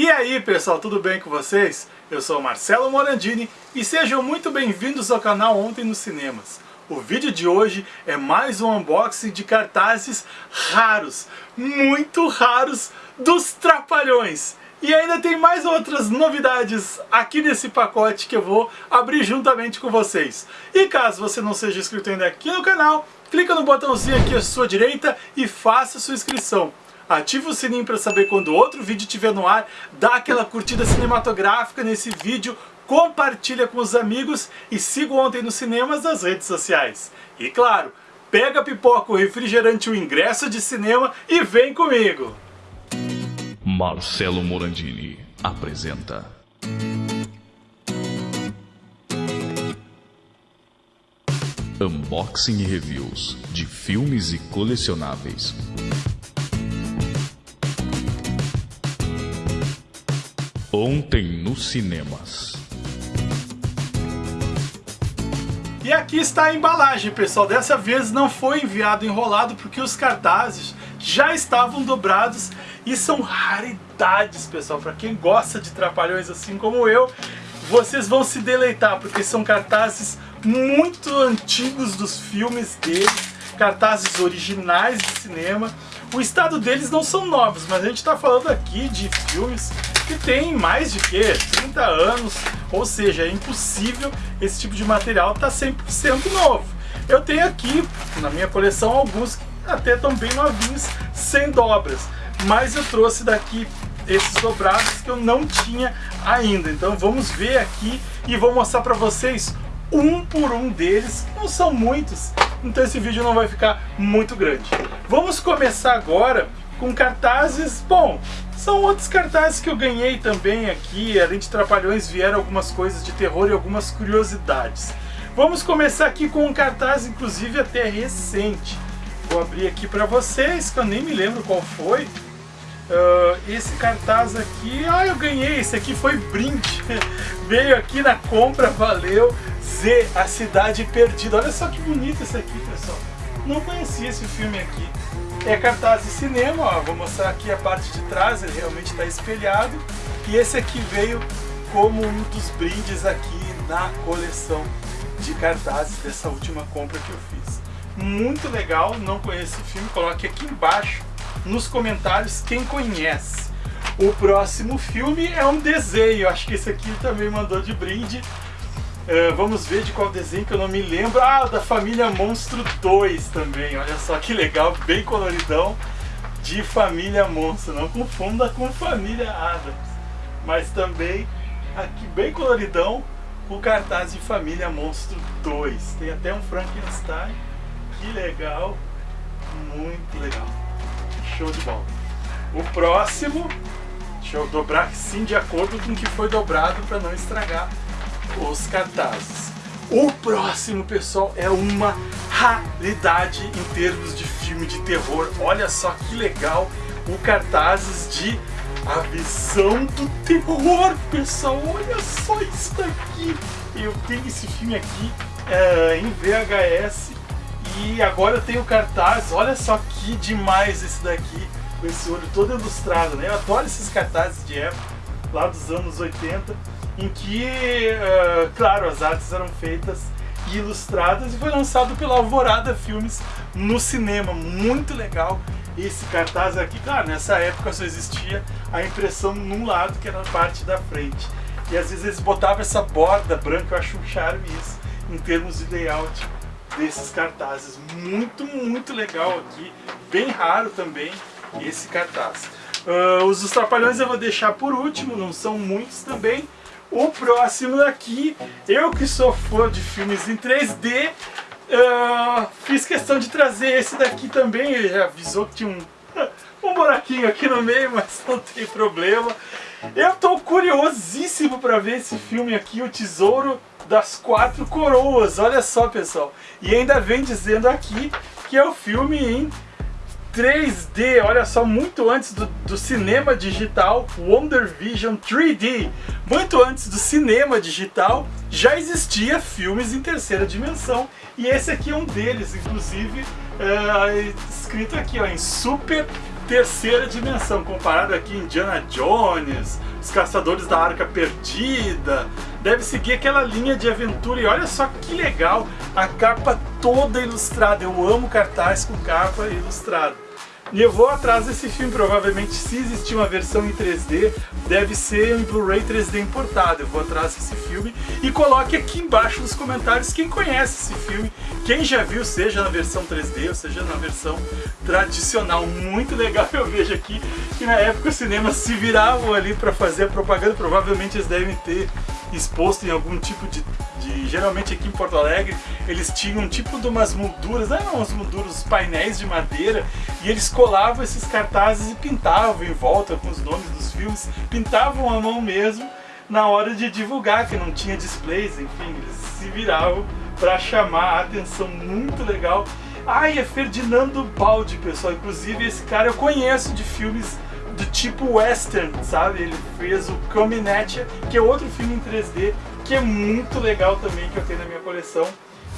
E aí pessoal, tudo bem com vocês? Eu sou Marcelo Morandini e sejam muito bem-vindos ao canal Ontem nos Cinemas. O vídeo de hoje é mais um unboxing de cartazes raros, muito raros, dos Trapalhões. E ainda tem mais outras novidades aqui nesse pacote que eu vou abrir juntamente com vocês. E caso você não seja inscrito ainda aqui no canal, clica no botãozinho aqui à sua direita e faça sua inscrição ativa o sininho para saber quando outro vídeo estiver no ar, dá aquela curtida cinematográfica nesse vídeo, compartilha com os amigos e siga Ontem nos Cinemas nas redes sociais. E claro, pega a pipoca, o refrigerante, o ingresso de cinema e vem comigo! Marcelo Morandini apresenta Unboxing e Reviews de filmes e colecionáveis. Ontem nos cinemas. E aqui está a embalagem, pessoal. Dessa vez não foi enviado enrolado porque os cartazes já estavam dobrados e são raridades, pessoal. Para quem gosta de trapalhões assim como eu, vocês vão se deleitar porque são cartazes muito antigos dos filmes deles, cartazes originais de cinema. O estado deles não são novos, mas a gente está falando aqui de filmes que tem mais de que 30 anos, ou seja, é impossível esse tipo de material estar tá 100% novo. Eu tenho aqui na minha coleção alguns até estão bem novinhos, sem dobras, mas eu trouxe daqui esses dobrados que eu não tinha ainda. Então vamos ver aqui e vou mostrar para vocês um por um deles, não são muitos, então esse vídeo não vai ficar muito grande. Vamos começar agora com cartazes, bom, são outros cartazes que eu ganhei também aqui, além de Trapalhões vieram algumas coisas de terror e algumas curiosidades. Vamos começar aqui com um cartaz, inclusive até recente. Vou abrir aqui para vocês, que eu nem me lembro qual foi. Uh, esse cartaz aqui, ah, eu ganhei, esse aqui foi brinde. Veio aqui na compra, valeu. Z, A Cidade Perdida. Olha só que bonito esse aqui, pessoal. Não conhecia esse filme aqui. É cartaz de cinema, ó, vou mostrar aqui a parte de trás, ele realmente está espelhado. E esse aqui veio como um dos brindes aqui na coleção de cartazes dessa última compra que eu fiz. Muito legal, não conheço o filme, coloque aqui embaixo nos comentários quem conhece. O próximo filme é um desenho, acho que esse aqui também mandou de brinde. Uh, vamos ver de qual desenho que eu não me lembro. Ah, da Família Monstro 2 também. Olha só que legal, bem coloridão. De Família Monstro. Não confunda com Família Adams. Mas também, aqui bem coloridão, o cartaz de Família Monstro 2. Tem até um Frankenstein. Que legal. Muito legal. Show de bola. O próximo, deixa eu dobrar sim de acordo com o que foi dobrado para não estragar os cartazes. O próximo, pessoal, é uma raridade em termos de filme de terror. Olha só que legal o cartazes de A Visão do Terror, pessoal. Olha só isso daqui. Eu tenho esse filme aqui é, em VHS e agora eu tenho cartaz. Olha só que demais esse daqui, com esse olho todo ilustrado, né? Eu adoro esses cartazes de época, lá dos anos 80 em que, uh, claro, as artes eram feitas e ilustradas e foi lançado pela Alvorada Filmes no cinema. Muito legal esse cartaz aqui. Claro, nessa época só existia a impressão num lado, que era a parte da frente. E às vezes eles botavam essa borda branca, eu acho um charme isso, em termos de layout desses cartazes. Muito, muito legal aqui. Bem raro também esse cartaz. Uh, os dos Trapalhões eu vou deixar por último, não são muitos também. O próximo aqui, eu que sou fã de filmes em 3D, uh, ah, fiz questão de trazer esse daqui também, ele já avisou que tinha um, um buraquinho aqui no meio, mas não tem problema. Eu estou curiosíssimo para ver esse filme aqui, O Tesouro das Quatro Coroas, olha só pessoal. E ainda vem dizendo aqui que é o filme em 3D, olha só, muito antes do, do, cinema digital, Wonder Vision 3D, muito antes do cinema digital, já existia filmes em terceira dimensão, e esse aqui é um deles, inclusive, é, escrito aqui ó, em Super terceira dimensão, comparado aqui Indiana Jones, Os Caçadores da Arca Perdida, deve seguir aquela linha de aventura e olha só que legal, a capa toda ilustrada, eu amo cartaz com capa ilustrada. E eu vou atrás desse filme, provavelmente se existir uma versão em 3D, deve ser em Blu-ray 3D importado. Eu vou atrás desse filme e coloque aqui embaixo nos comentários quem conhece esse filme, quem já viu, seja na versão 3D ou seja na versão tradicional. Muito legal, eu vejo aqui que na época os cinemas se viravam ali para fazer a propaganda, provavelmente eles devem ter exposto em algum tipo de, de, geralmente aqui em Porto Alegre eles tinham tipo de umas molduras, não eram umas molduras, painéis de madeira e eles colavam esses cartazes e pintavam em volta com os nomes dos filmes, pintavam a mão mesmo na hora de divulgar, que não tinha displays, enfim, eles se viravam para chamar a atenção, muito legal. Ai, é Ferdinando Baldi, pessoal, inclusive esse cara eu conheço de filmes do tipo western, sabe? Ele fez o Caminete, que é outro filme em 3D, que é muito legal também, que eu tenho na minha coleção.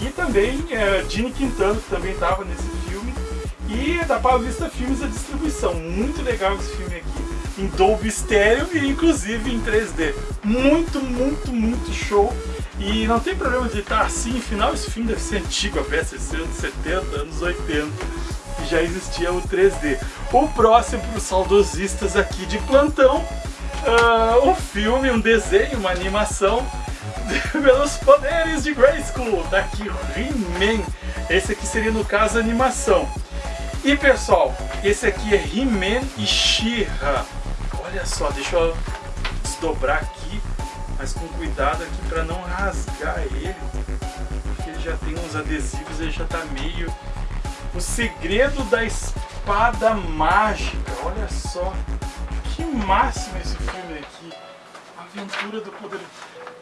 E também é, Gene Quintana, que também estava nesse filme. E da Paulista Filmes a distribuição. Muito legal esse filme aqui. Em Dolby Stereo e inclusive em 3D. Muito, muito, muito show. E não tem problema de estar assim, afinal esse filme deve ser antigo, a peça deve ser anos 70, anos 80 já existia o 3D. O próximo para os saudosistas aqui de plantão, uh, um filme, um desenho, uma animação pelos poderes de Grayskull, daqui He-Man. Esse aqui seria no caso animação. E pessoal, esse aqui é He-Man e She-Ra. Olha só, deixa eu desdobrar aqui, mas com cuidado aqui para não rasgar ele, porque ele já tem uns adesivos, ele já está meio o segredo da espada mágica. Olha só. Que máximo esse filme aqui. Aventura do poder.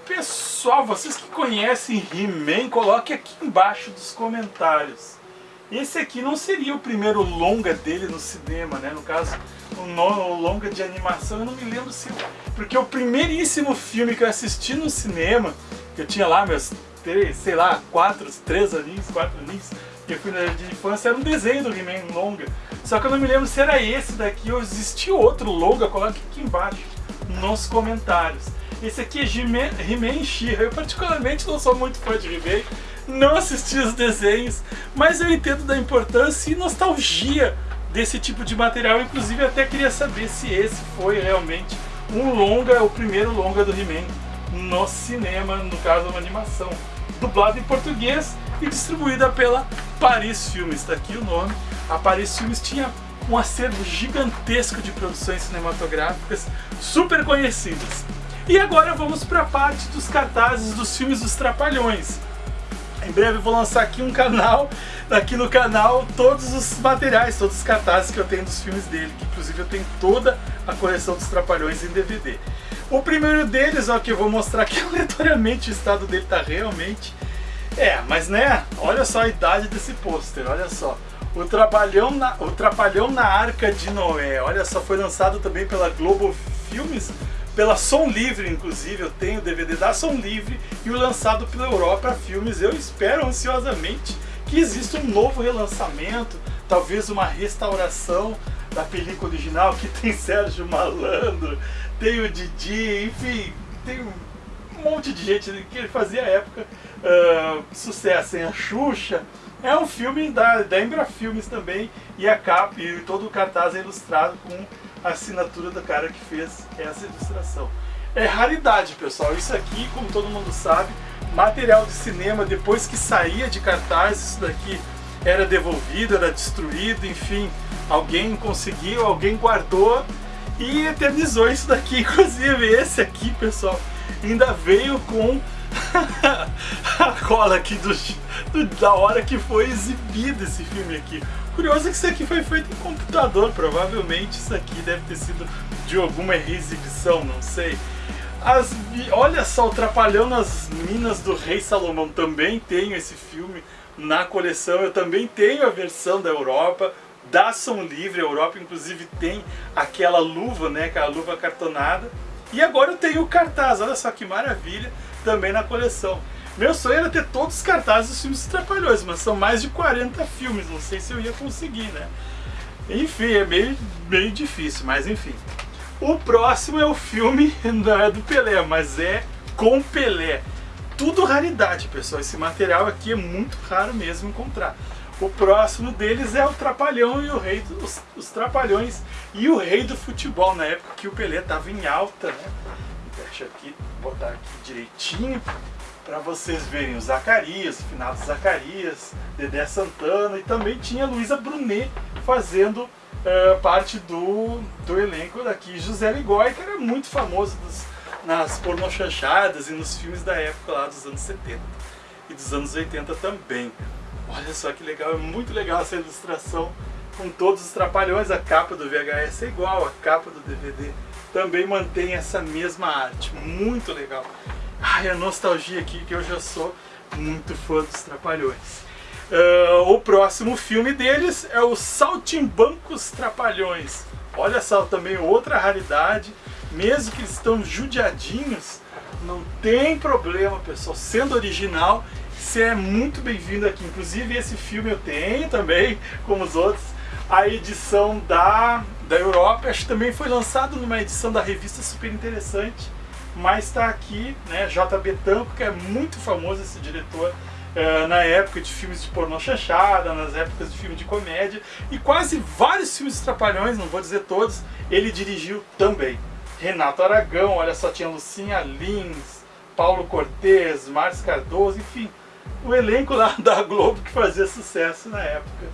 Pessoal, vocês que conhecem He-Man, coloque aqui embaixo dos comentários. Esse aqui não seria o primeiro longa dele no cinema, né? No caso, o, longa de animação, eu não me lembro se... Porque o primeiríssimo filme que eu assisti no cinema, que eu tinha lá meus, sei lá, quatro, três aninhos, quatro aninhos, que eu fui na de infância, era um desenho do He-Man longa. Só que eu não me lembro se era esse daqui ou existia outro longa, coloque aqui embaixo nos comentários. Esse aqui é He-Man she Eu particularmente não sou muito fã de He-Man, não assisti os desenhos, mas eu entendo da importância e nostalgia desse tipo de material. Inclusive até queria saber se esse foi realmente um longa, o primeiro longa do He-Man no cinema, no caso uma animação. Dublado em português e distribuída pela Paris Filmes, está aqui o nome. A Paris Filmes tinha um acervo gigantesco de produções cinematográficas super conhecidas. E agora vamos para a parte dos cartazes dos filmes dos Trapalhões. Em breve eu vou lançar aqui um canal, aqui no canal, todos os materiais, todos os cartazes que eu tenho dos filmes dele, que inclusive eu tenho toda a coleção dos Trapalhões em DVD. O primeiro deles, ó, que eu vou mostrar aqui aleatoriamente, o estado dele está realmente é, mas né, olha só a idade desse pôster, olha só. O Trapalhão, na, o Trapalhão na Arca de Noé, olha só, foi lançado também pela Globo Filmes, pela Som Livre, inclusive, eu tenho o DVD da Som Livre e o lançado pela Europa Filmes. Eu espero ansiosamente que exista um novo relançamento, talvez uma restauração da película original, que tem Sérgio Malandro, tem o Didi, enfim, tem um monte de gente que ele fazia época uh, sucesso, em A Xuxa. É um filme da, da Embra Filmes também, e a capa e todo o cartaz é ilustrado com a assinatura do cara que fez essa ilustração. É raridade, pessoal. Isso aqui, como todo mundo sabe, material de cinema, depois que saía de cartaz, isso daqui era devolvido, era destruído, enfim, alguém conseguiu, alguém guardou e eternizou isso daqui. Inclusive, esse aqui, pessoal, ainda veio com a cola aqui do, do, da hora que foi exibido esse filme aqui. Curioso é que isso aqui foi feito em computador, provavelmente isso aqui deve ter sido de alguma exibição, não sei. As, olha só, o Trapalhão nas Minas do Rei Salomão, também tenho esse filme na coleção, eu também tenho a versão da Europa, da Som Livre, a Europa inclusive tem aquela luva, né, aquela luva cartonada. E agora eu tenho o cartaz, olha só que maravilha, também na coleção. Meu sonho era ter todos os cartazes dos filmes Trapalhões, mas são mais de 40 filmes, não sei se eu ia conseguir, né? Enfim, é meio, meio difícil, mas enfim. O próximo é o filme, não é do Pelé, mas é com Pelé. Tudo raridade, pessoal. Esse material aqui é muito raro mesmo encontrar. O próximo deles é o Trapalhão e o Rei dos os Trapalhões e o Rei do Futebol, na época que o Pelé estava em alta, né? Deixa aqui, botar aqui direitinho para vocês verem o Zacarias, o finado Zacarias, Dedé Santana e também tinha Luísa Brunet fazendo uh, parte do, do elenco daqui. José Ligói, que era muito famoso dos, nas pornochanchadas e nos filmes da época lá dos anos 70 e dos anos 80 também. Olha só que legal, é muito legal essa ilustração com todos os trapalhões. A capa do VHS é igual, a capa do DVD também mantém essa mesma arte, muito legal. Ai, a nostalgia aqui, que eu já sou muito fã dos Trapalhões. Uh, o próximo filme deles é o Saltimbancos Trapalhões. Olha só, também outra raridade. Mesmo que eles estão judiadinhos, não tem problema, pessoal. Sendo original, você é muito bem-vindo aqui. Inclusive, esse filme eu tenho também, como os outros. A edição da, da Europa, acho que também foi lançado numa edição da revista super interessante mas está aqui, né, J.B. Tanco, que é muito famoso esse diretor uh, na época de filmes de pornô chanchada, nas épocas de filme de comédia, e quase vários filmes de Trapalhões, não vou dizer todos, ele dirigiu também. Renato Aragão, olha só, tinha Lucinha Lins, Paulo Cortez, Márcio Cardoso, enfim, o elenco lá da Globo que fazia sucesso na época,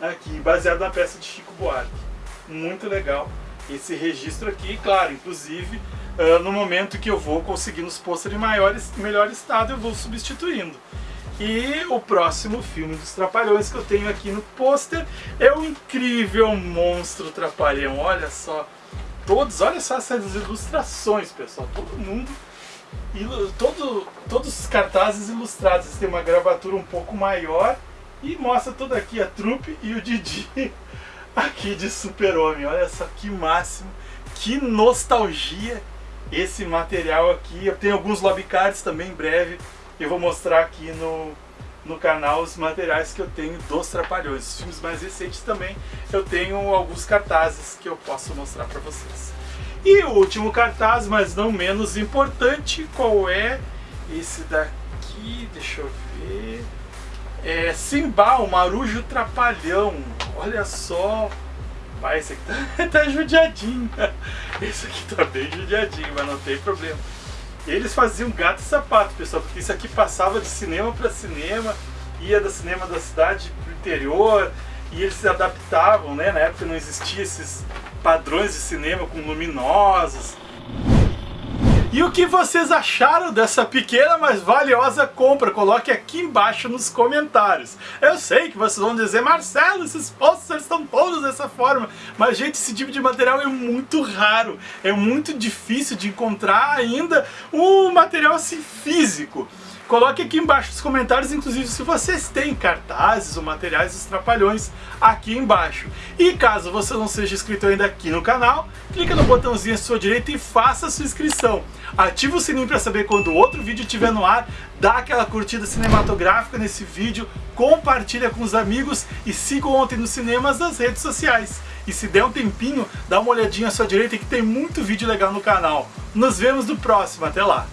aqui, baseado na peça de Chico Buarque. Muito legal esse registro aqui, claro, inclusive uh, no momento que eu vou conseguindo os pôster em melhor estado, eu vou substituindo. E o próximo filme dos Trapalhões que eu tenho aqui no pôster é o incrível Monstro Trapalhão. Olha só, todos, olha só essas ilustrações, pessoal. Todo mundo, todo, todos os cartazes ilustrados. Tem uma gravatura um pouco maior e mostra toda aqui a trupe e o Didi aqui de super-homem. Olha só que máximo, que nostalgia esse material aqui. Eu tenho alguns lobbycards também em breve. Eu vou mostrar aqui no, no canal os materiais que eu tenho dos Trapalhões. Os filmes mais recentes também eu tenho alguns cartazes que eu posso mostrar para vocês. E o último cartaz, mas não menos importante, qual é? Esse daqui, deixa eu ver... É Simba, o Marujo Trapalhão. Olha só, Pai, esse aqui tá, tá judiadinho. Esse aqui tá bem judiadinho, mas não tem problema. Eles faziam gato e sapato, pessoal, porque isso aqui passava de cinema para cinema, ia do cinema da cidade pro interior, e eles se adaptavam, né? Na época não existia esses padrões de cinema com luminosos, e o que vocês acharam dessa pequena, mas valiosa compra? Coloque aqui embaixo nos comentários. Eu sei que vocês vão dizer, Marcelo, esses posters estão todos dessa forma. Mas, gente, esse tipo de material é muito raro. É muito difícil de encontrar ainda um material assim físico. Coloque aqui embaixo nos comentários, inclusive, se vocês têm cartazes ou materiais dos Trapalhões aqui embaixo. E caso você não seja inscrito ainda aqui no canal, clica no botãozinho à sua direita e faça a sua inscrição. Ativa o sininho para saber quando outro vídeo estiver no ar, dá aquela curtida cinematográfica nesse vídeo, compartilha com os amigos e siga ontem nos cinemas nas redes sociais. E se der um tempinho, dá uma olhadinha à sua direita que tem muito vídeo legal no canal. Nos vemos no próximo, até lá!